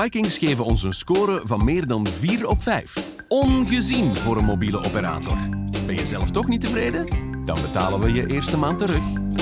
Vikings geven ons een score van meer dan 4 op 5. Ongezien voor een mobiele operator. Ben je zelf toch niet tevreden? Dan betalen we je eerste maand terug.